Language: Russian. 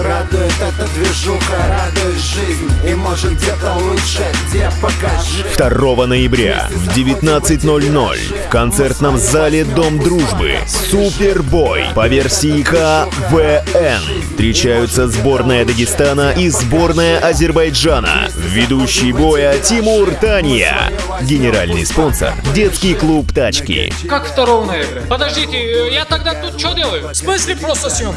Радует эта движуха, радует жизнь И может где-то лучше, где покажи 2 ноября в 19.00 в концертном зале Дом Дружбы Супербой по версии КВН встречаются сборная Дагестана и сборная Азербайджана. Ведущий боя Тимур Тания. Генеральный спонсор – детский клуб «Тачки». Как 2 ноября? Подождите, э, я тогда тут что делаю? В смысле просто съемки?